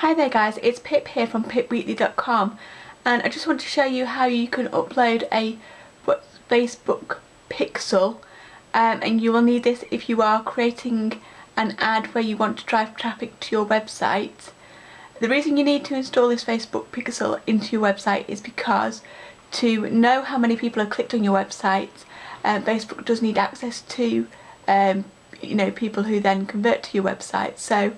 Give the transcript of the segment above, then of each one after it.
Hi there guys, it's Pip here from pipweekly.com and I just want to show you how you can upload a Facebook pixel um, and you will need this if you are creating an ad where you want to drive traffic to your website. The reason you need to install this Facebook pixel into your website is because to know how many people have clicked on your website, uh, Facebook does need access to um, you know people who then convert to your website. So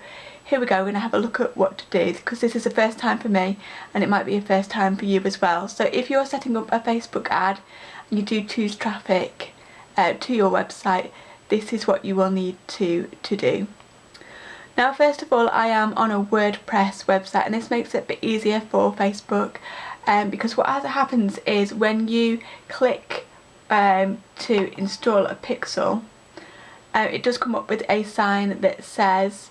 here we go, we're going to have a look at what to do because this is the first time for me and it might be a first time for you as well. So if you're setting up a Facebook ad and you do choose traffic uh, to your website, this is what you will need to, to do. Now first of all I am on a WordPress website and this makes it a bit easier for Facebook um, because what happens is when you click um, to install a pixel uh, it does come up with a sign that says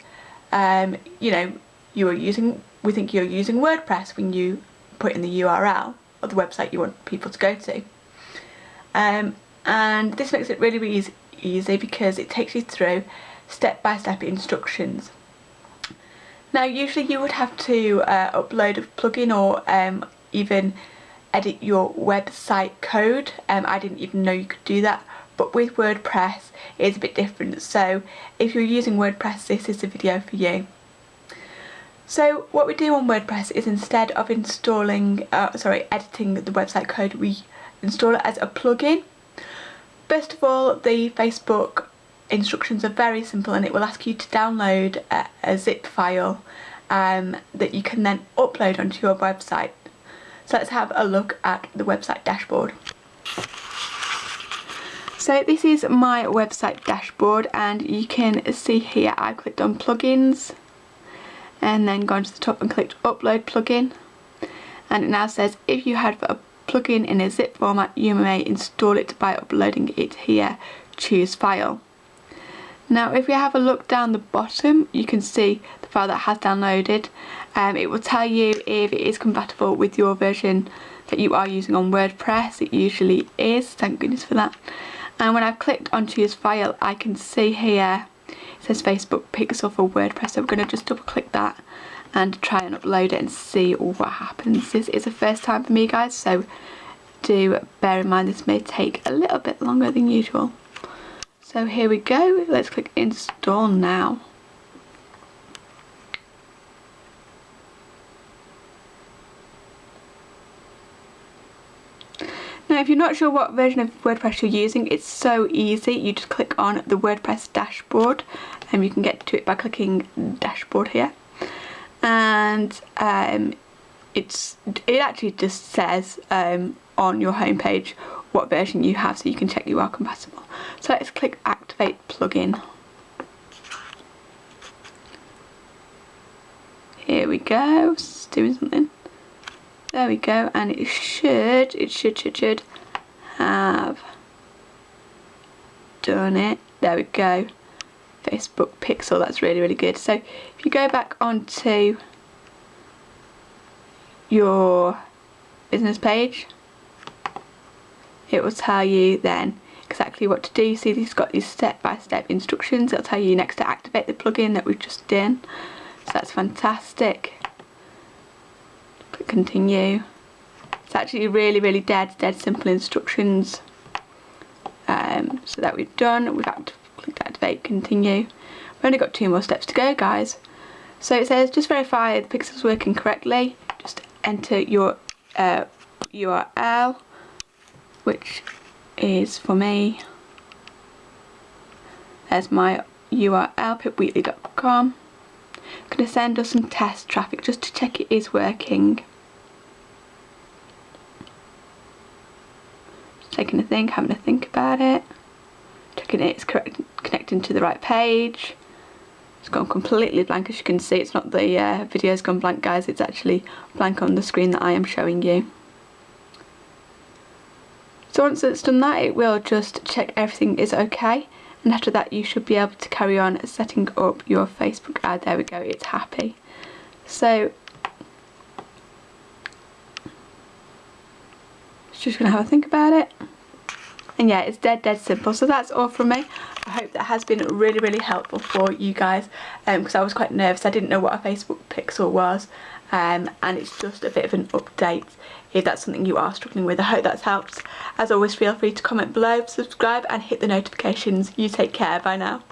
um, you know, you are using, we think you're using WordPress when you put in the URL of the website you want people to go to. Um, and this makes it really, really easy, because it takes you through step-by-step -step instructions. Now usually you would have to uh, upload a plugin or um, even edit your website code. Um, I didn't even know you could do that but with WordPress it's a bit different so if you're using WordPress this is the video for you. So what we do on WordPress is instead of installing, uh, sorry, editing the website code, we install it as a plugin. First of all, the Facebook instructions are very simple and it will ask you to download a, a zip file um, that you can then upload onto your website. So let's have a look at the website dashboard. So this is my website dashboard and you can see here I clicked on plugins and then gone to the top and clicked upload plugin. And it now says if you have a plugin in a zip format you may install it by uploading it here. Choose file. Now if you have a look down the bottom you can see the file that has downloaded. Um, it will tell you if it is compatible with your version that you are using on WordPress. It usually is. Thank goodness for that and when I've clicked on choose file I can see here it says Facebook Pixel for WordPress so I'm going to just double click that and try and upload it and see what happens. This is the first time for me guys so do bear in mind this may take a little bit longer than usual. So here we go, let's click install now. Now if you're not sure what version of WordPress you're using, it's so easy. You just click on the WordPress dashboard and you can get to it by clicking dashboard here. And um, it's it actually just says um, on your homepage what version you have so you can check you are compatible. So let's click activate plugin. Here we go, it's doing something. There we go, and it should, it should, should, should have done it. There we go. Facebook Pixel, that's really, really good. So if you go back onto your business page, it will tell you then exactly what to do. You see this got these step-by-step -step instructions. It'll tell you next to activate the plugin that we've just done. So that's fantastic continue. It's actually really, really dead, dead simple instructions. Um, so that we've done, we've got to click activate, continue. We've only got two more steps to go, guys. So it says, just verify the pixel's working correctly. Just enter your uh, URL, which is for me. There's my URL, pipweekly.com. Going to send us some test traffic just to check it is working. Taking a think, having a think about it, checking it's correct, connecting to the right page. It's gone completely blank as you can see, it's not the uh, video's gone blank guys, it's actually blank on the screen that I am showing you. So once it's done that it will just check everything is okay and after that you should be able to carry on setting up your Facebook ad. There we go, it's happy. So just to have a think about it. And yeah, it's dead, dead simple. So that's all from me. I hope that has been really really helpful for you guys because um, I was quite nervous I didn't know what a Facebook pixel was um, and it's just a bit of an update if that's something you are struggling with. I hope that's helped. As always feel free to comment below, subscribe and hit the notifications. You take care, bye now.